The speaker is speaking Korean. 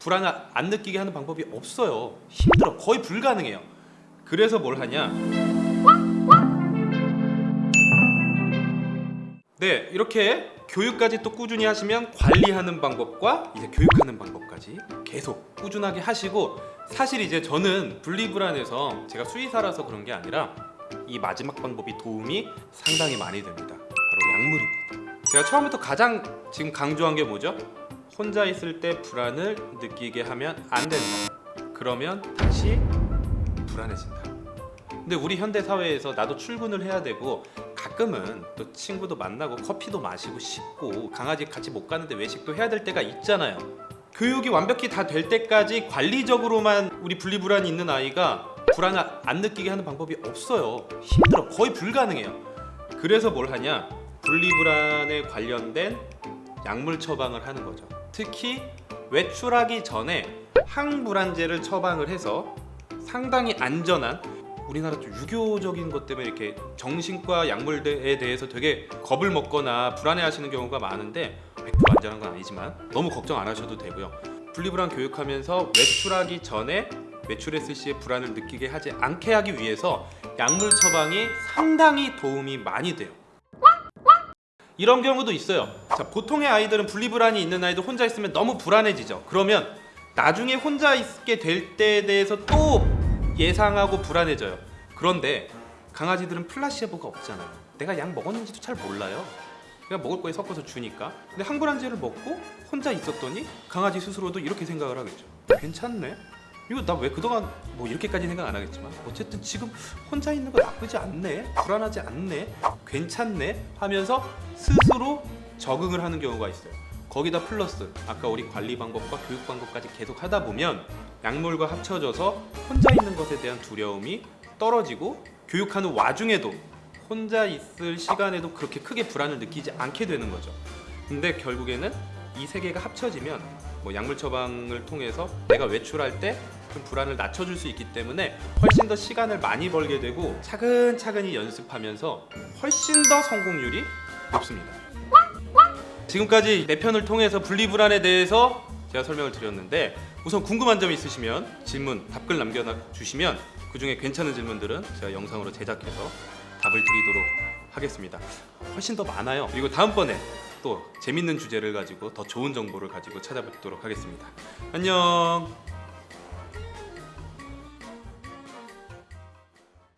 불안을 안 느끼게 하는 방법이 없어요. 힘들어. 거의 불가능해요. 그래서 뭘 하냐? 네, 이렇게 교육까지 또 꾸준히 하시면 관리하는 방법과 이제 교육하는 방법까지 계속 꾸준하게 하시고 사실 이제 저는 분리불안해서 제가 수의사라서 그런 게 아니라 이 마지막 방법이 도움이 상당히 많이 됩니다. 바로 약물입니다. 제가 처음부터 가장 지금 강조한 게 뭐죠? 혼자 있을 때 불안을 느끼게 하면 안 된다. 그러면 다시 불안해진다. 근데 우리 현대 사회에서 나도 출근을 해야 되고 가끔은 또 친구도 만나고 커피도 마시고 싶고 강아지 같이 못 가는데 외식도 해야 될 때가 있잖아요. 교육이 완벽히 다 될 때까지 관리적으로만 우리 분리불안이 있는 아이가 불안을 안 느끼게 하는 방법이 없어요. 힘들어. 거의 불가능해요. 그래서 뭘 하냐? 분리불안에 관련된 약물 처방을 하는 거죠. 특히 외출하기 전에 항불안제를 처방을 해서 상당히 안전한 우리나라 좀 유교적인 것 때문에 이렇게 정신과 약물에 대해서 되게 겁을 먹거나 불안해하시는 경우가 많은데 100% 안전한 건 아니지만 너무 걱정 안 하셔도 되고요. 분리불안 교육하면서 외출하기 전에 외출했을 시에 불안을 느끼게 하지 않게 하기 위해서 약물 처방이 상당히 도움이 많이 돼요. 이런 경우도 있어요. 자, 보통의 아이들은 분리불안이 있는 아이들 혼자 있으면 너무 불안해지죠. 그러면 나중에 혼자 있게 될 때에 대해서 또 예상하고 불안해져요. 그런데 강아지들은 플라시에보가 없잖아요. 내가 약 먹었는지도 잘 몰라요. 그냥 먹을 거에 섞어서 주니까. 근데 항불안제를 먹고 혼자 있었더니 강아지 스스로도 이렇게 생각을 하겠죠. 괜찮네. 이거 나 왜 그동안 뭐 이렇게까지 생각 안 하겠지만 어쨌든 지금 혼자 있는 거 나쁘지 않네 불안하지 않네 괜찮네 하면서 스스로 적응을 하는 경우가 있어요. 거기다 플러스 아까 우리 관리 방법과 교육 방법까지 계속 하다 보면 약물과 합쳐져서 혼자 있는 것에 대한 두려움이 떨어지고 교육하는 와중에도 혼자 있을 시간에도 그렇게 크게 불안을 느끼지 않게 되는 거죠. 근데 결국에는 이 세 개가 합쳐지면 뭐 약물 처방을 통해서 내가 외출할 때 좀 불안을 낮춰줄 수 있기 때문에 훨씬 더 시간을 많이 벌게 되고 차근차근히 연습하면서 훨씬 더 성공률이 높습니다. 지금까지 내 편을 통해서 분리불안에 대해서 제가 설명을 드렸는데 우선 궁금한 점 있으시면 질문, 답글 남겨주시면 그 중에 괜찮은 질문들은 제가 영상으로 제작해서 답을 드리도록 하겠습니다. 훨씬 더 많아요. 그리고 다음번에 또 재밌는 주제를 가지고 더 좋은 정보를 가지고 찾아뵙도록 하겠습니다. 안녕.